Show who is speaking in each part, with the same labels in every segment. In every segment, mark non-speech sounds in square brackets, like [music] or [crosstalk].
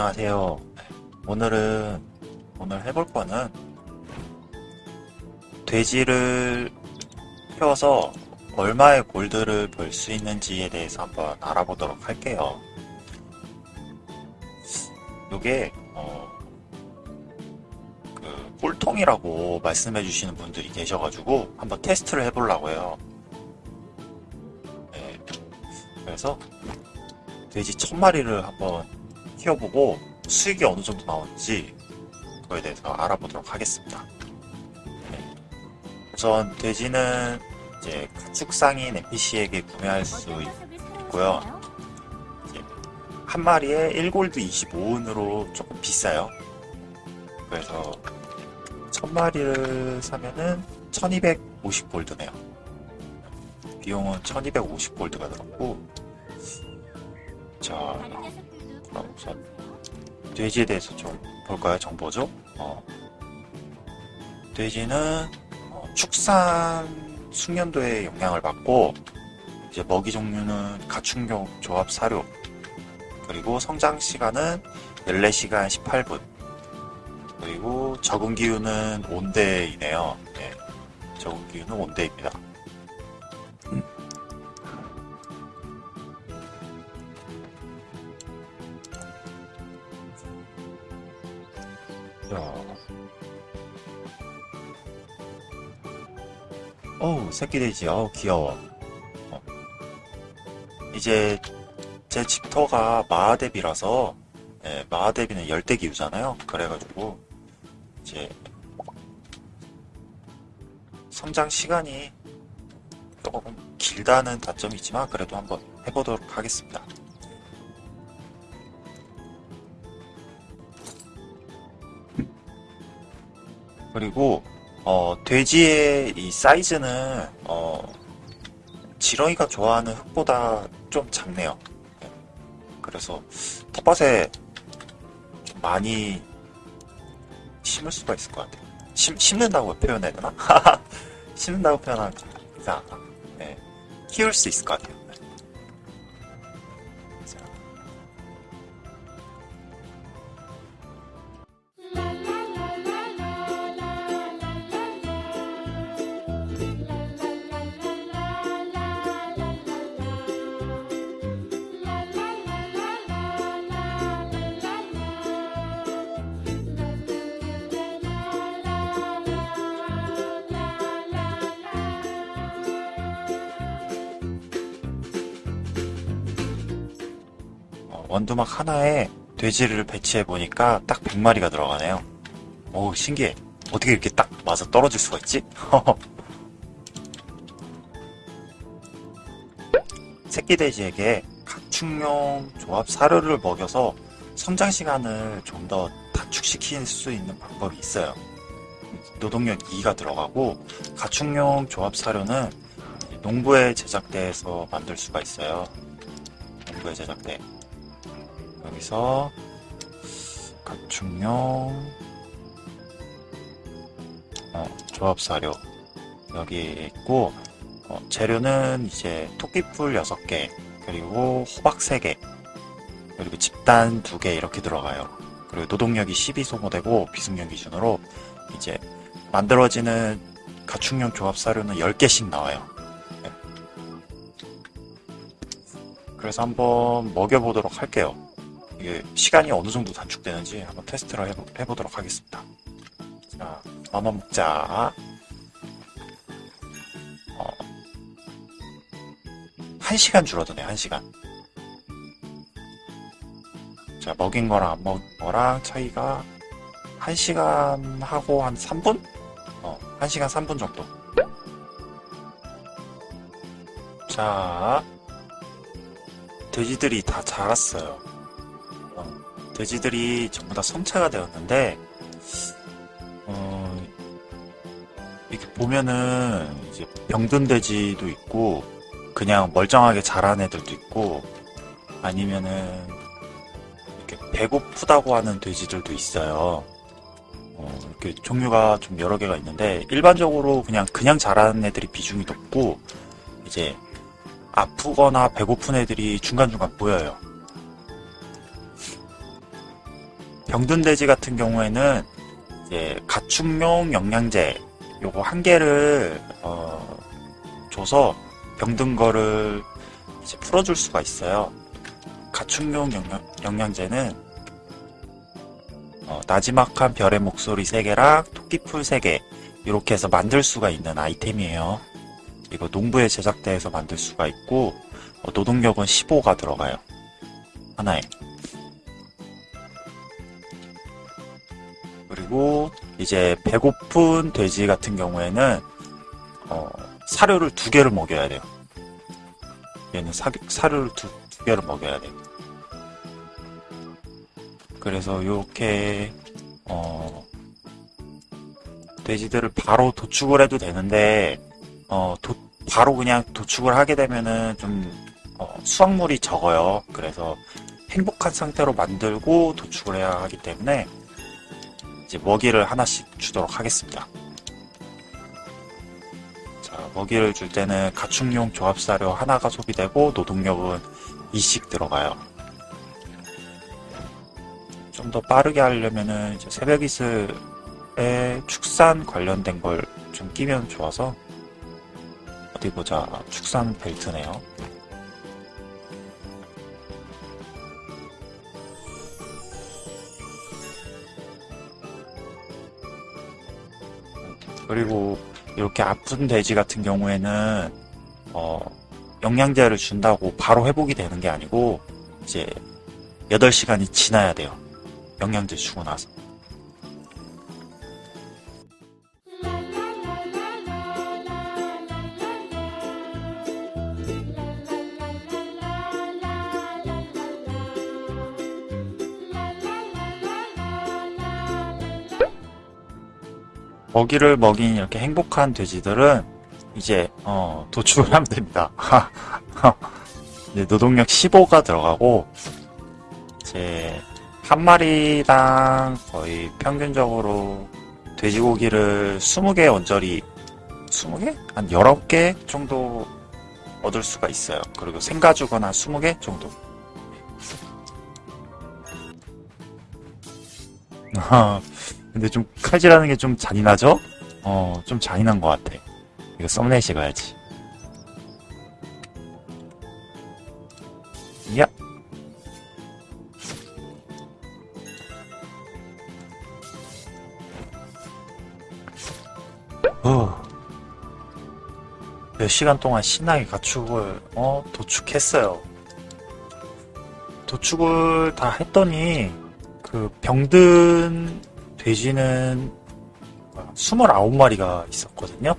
Speaker 1: 안녕하세요. 네, 오늘은 오늘 해볼 거는 돼지를 키워서 얼마의 골드를 벌 수 있는지에 대해서 한번 알아보도록 할게요. 요게 어, 그 꿀통이라고 말씀해 주시는 분들이 계셔가지고 한번 테스트를 해보려고 해요. 네, 그래서 돼지 천 마리를 한번 키워보고 수익이 어느 정도 나오는지 그거에 대해서 알아보도록 하겠습니다. 네. 우선 돼지는 이제 가축상인 NPC에게 구매할 수 있고요. 한 마리에 1골드 25은으로 조금 비싸요. 그래서 천 마리를 사면은 1250골드네요. 비용은 1250골드가 들었고 자 그럼 우선 돼지에 대해서 좀 볼까요? 정보죠? 어, 돼지는 어, 축산 숙련도에 영향을 받고 이제 먹이 종류는 가축용 조합 사료 그리고 성장 시간은 14시간 18분 그리고 적응 기후는 온대이네요. 네, 적응 기후는 온대입니다. 어우, 새끼 돼지, 어우, 귀여워. 어. 이제, 제 집터가 마하대비라서, 예, 마하대비는 열대기후잖아요. 그래가지고, 이제, 성장 시간이 조금 길다는 단점이 있지만, 그래도 한번 해보도록 하겠습니다. 그리고 어, 돼지의 이 사이즈는 어, 지렁이가 좋아하는 흙보다 좀 작네요. 그래서 텃밭에 좀 많이 심을 수가 있을 것 같아요. 심, 심는다고 표현해야 되나? [laughs] 심는다고 표현하면 이상하다. 네, 키울 수 있을 것 같아요. 원두막 하나에 돼지를 배치해 보니까 딱 100마리가 들어가네요. 오, 신기해. 어떻게 이렇게 딱 맞아 떨어질 수가 있지? [laughs] 새끼 돼지에게 가축용 조합 사료를 먹여서 성장 시간을 좀 더 단축시킬 수 있는 방법이 있어요. 노동력 2가 들어가고 가축용 조합 사료는 농부의 제작대에서 만들 수가 있어요. 농부의 제작대. 여기서 가축용 어, 조합 사료 여기 있고 어, 재료는 이제 토끼풀 6개 그리고 호박 3개 그리고 집단 2개 이렇게 들어가요. 그리고 노동력이 12 소모되고 비승용 기준으로 이제 만들어지는 가축용 조합 사료는 10개씩 나와요. 네. 그래서 한번 먹여보도록 할게요. 이게 시간이 어느 정도 단축되는지 한번 테스트를 해보, 해보도록 하겠습니다. 자, 마마 먹자. 어, 1시간 줄어드네, 1시간. 자, 먹인 거랑 안 먹인 거랑 차이가 1시간 하고 한 3분? 어, 1시간 3분 정도. 자, 돼지들이 다 자랐어요. 어, 돼지들이 전부 다 성체가 되었는데, 어, 이렇게 보면은 이제 병든 돼지도 있고, 그냥 멀쩡하게 자란 애들도 있고, 아니면은 이렇게 배고프다고 하는 돼지들도 있어요. 어, 이렇게 종류가 좀 여러 개가 있는데, 일반적으로 그냥 그냥 자라는 애들이 비중이 높고, 이제 아프거나 배고픈 애들이 중간중간 보여요. 병든 돼지 같은 경우에는 이제 가축용 영양제 요거 한 개를 어, 줘서 병든 거를 이제 풀어줄 수가 있어요. 가축용 영양, 영양 제는 어, 나지막한 별의 목소리 3개랑 토끼풀 3개 이렇게 해서 만들 수가 있는 아이템이에요. 이거 농부의 제작대에서 만들 수가 있고 어, 노동력은 15가 들어가요. 하나에. 그리고 이제 배고픈 돼지 같은 경우에는 어, 사료를 두 개를 먹여야 돼요. 얘는 사, 사료를 두, 두 개를 먹여야 돼요. 그래서 이렇게 어, 돼지들을 바로 도축을 해도 되는데 어, 도, 바로 그냥 도축을 하게 되면은 좀 어, 수확물이 적어요. 그래서 행복한 상태로 만들고 도축을 해야 하기 때문에 이제 먹이를 하나씩 주도록 하겠습니다. 자, 먹이를 줄 때는 가축용 조합사료 하나가 소비되고 노동력은 2씩 들어가요. 좀 더 빠르게 하려면은 이제 새벽 이슬에 축산 관련된 걸 좀 끼면 좋아서 어디 보자. 축산 벨트네요. 그리고 이렇게 아픈 돼지 같은 경우에는 어, 영양제를 준다고 바로 회복이 되는 게 아니고 이제 8시간이 지나야 돼요. 영양제 주고 나서. 먹이를 먹인 이렇게 행복한 돼지들은 이제 어, 도축을 하면 됩니다. [laughs] 노동력 15가 들어가고 이제 한 마리당 거의 평균적으로 돼지고기를 20개 언저리 20개? 한 19개 정도 얻을 수가 있어요. 그리고 생가죽은 한 20개 정도. [laughs] 근데 좀 칼질하는 게 좀 잔인하죠? 어, 좀 잔인한 것 같아. 이거 썸네일 찍어야지. 야! 어. 몇 시간 동안 신나게 가축을, 어, 도축했어요. 도축을 다 했더니, 그 병든 돼지는 29마리가 있었거든요.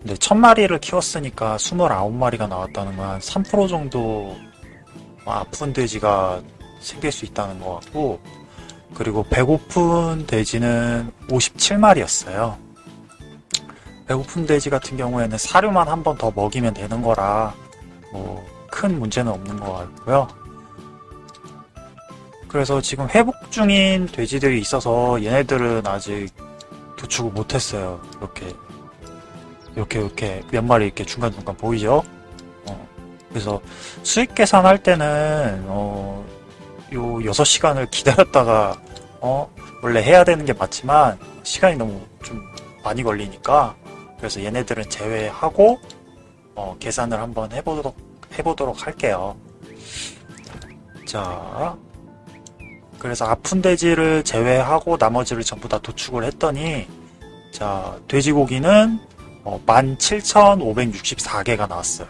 Speaker 1: 근데 1000마리를 키웠으니까 29마리가 나왔다는 건 한 3% 정도 아픈 돼지가 생길 수 있다는 것 같고, 그리고 배고픈 돼지는 57마리였어요. 배고픈 돼지 같은 경우에는 사료만 한 번 더 먹이면 되는 거라, 뭐, 큰 문제는 없는 것 같고요. 그래서 지금 회복 중인 돼지들이 있어서 얘네들은 아직 도축을 못했어요. 이렇게 이렇게 이렇게 몇 마리 이렇게 중간중간 보이죠? 어, 그래서 수익 계산할 때는 어, 요 6시간을 기다렸다가 어, 원래 해야 되는 게 맞지만 시간이 너무 좀 많이 걸리니까 그래서 얘네들은 제외하고 어, 계산을 한번 해보도록 해보도록 할게요. 자, 그래서 아픈 돼지를 제외하고 나머지를 전부 다 도축을 했더니 자 돼지고기는 어, 17,564개가 나왔어요.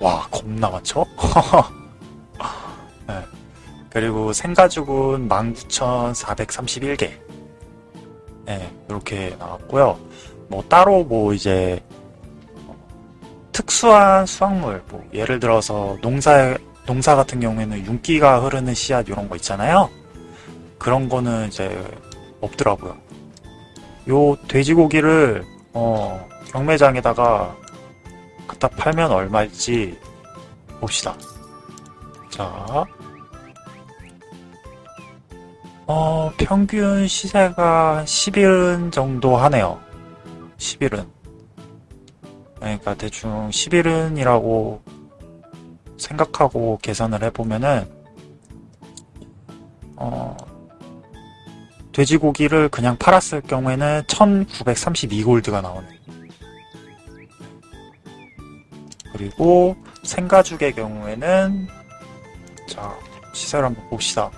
Speaker 1: 와 겁나 많죠? [laughs] 네. 그리고 생가죽은 19,431개 네, 이렇게 나왔고요. 뭐 따로 뭐 이제 특수한 수확물 뭐 예를 들어서 농사 농사 같은 경우에는 윤기가 흐르는 씨앗 이런 거 있잖아요. 그런 거는 이제 없더라고요. 요 돼지고기를 어, 경매장에다가 갖다 팔면 얼마일지 봅시다. 자, 어, 평균 시세가 10일은 정도 하네요. 10일은. 그러니까 대충 10일은이라고 생각하고 계산을 해보면은, 어, 돼지고기를 그냥 팔았을 경우에는 1932골드가 나오네. 그리고 생가죽의 경우에는 자 시세를 한번 봅시다.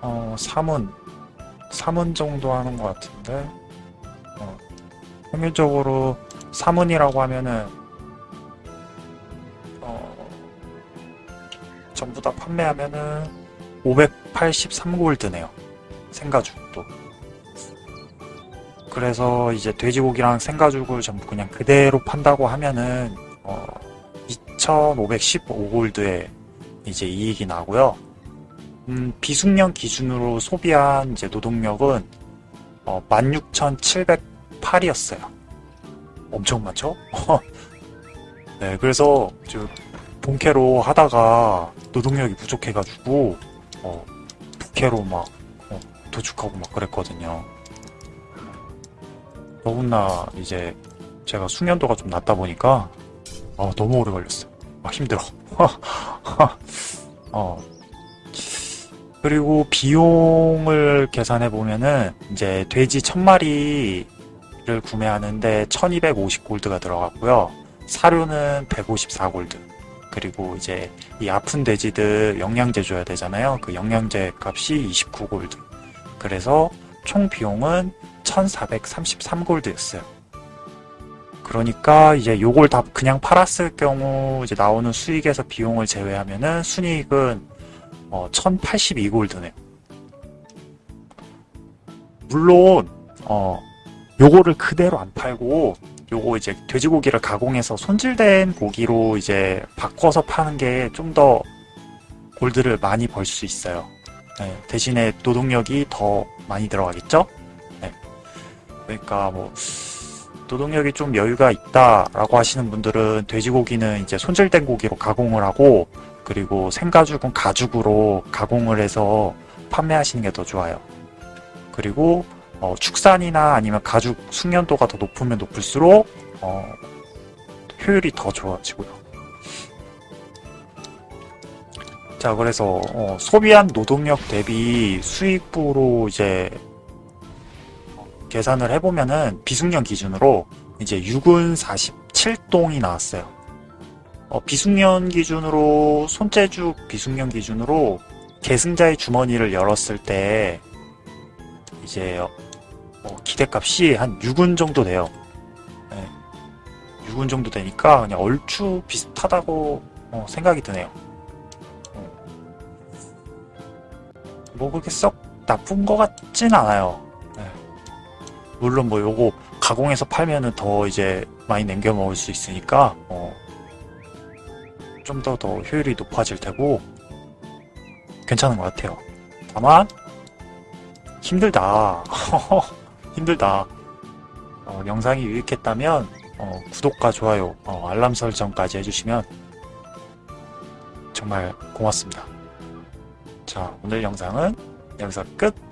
Speaker 1: 어 3은 3은 정도 하는 것 같은데 어, 평균적으로 3은이라고 하면은 어, 전부 다 판매하면은 583골드네요. 생가죽도. 그래서 이제 돼지고기랑 생가죽을 전부 그냥 그대로 판다고 하면은 어 2,515골드에 이제 이익이 나고요. 음, 비숙련 기준으로 소비한 이제 노동력은 어 16,708이었어요. 엄청 많죠? [laughs] 네, 그래서 저 본캐로 하다가 노동력이 부족해가지고 어, 부캐로 막 어, 도축하고 막 그랬거든요. 더군나 이제 제가 숙련도가 좀 낮다 보니까 어, 너무 오래 걸렸어요. 아, 힘들어. [laughs] 어. 그리고 비용을 계산해 보면은 이제 돼지 1000마리를 구매하는데 1250골드가 들어갔고요. 사료는 154골드. 그리고 이제 이 아픈 돼지들 영양제 줘야 되잖아요. 그 영양제 값이 29골드. 그래서 총 비용은 1433골드였어요. 그러니까 이제 요걸 다 그냥 팔았을 경우 이제 나오는 수익에서 비용을 제외하면은 순이익은 어 1082골드네요. 물론 어 요거를 그대로 안 팔고 요거 이제 돼지고기를 가공해서 손질된 고기로 이제 바꿔서 파는 게 좀 더 골드를 많이 벌 수 있어요. 네, 대신에 노동력이 더 많이 들어가겠죠? 네. 그러니까 뭐 노동력이 좀 여유가 있다라고 하시는 분들은 돼지고기는 이제 손질된 고기로 가공을 하고 그리고 생가죽은 가죽으로 가공을 해서 판매하시는 게 더 좋아요. 그리고 어, 축산이나 아니면 가죽 숙련도가 더 높으면 높을수록 어, 효율이 더 좋아지고요. 자, 그래서 어, 소비한 노동력 대비 수익부로 이제 어, 계산을 해보면은 비숙련 기준으로 이제 6은 47동이 나왔어요. 어, 비숙련 기준으로 손재주 비숙련 기준으로 계승자의 주머니를 열었을 때 이제 어, 기대값이 한 6은 정도 돼요. 네. 6은 정도 되니까 그냥 얼추 비슷하다고 어, 생각이 드네요. 어. 뭐 그렇게 썩 나쁜 것 같진 않아요. 네. 물론 뭐 요거 가공해서 팔면은 더 이제 많이 남겨 먹을 수 있으니까 어, 좀더더 효율이 높아질 테고 괜찮은 것 같아요. 다만 힘들다. [laughs] 힘들다. 어, 영상이 유익했다면 어, 구독과 좋아요, 어, 알람 설정까지 해주시면 정말 고맙습니다. 자, 오늘 영상은 여기서 끝.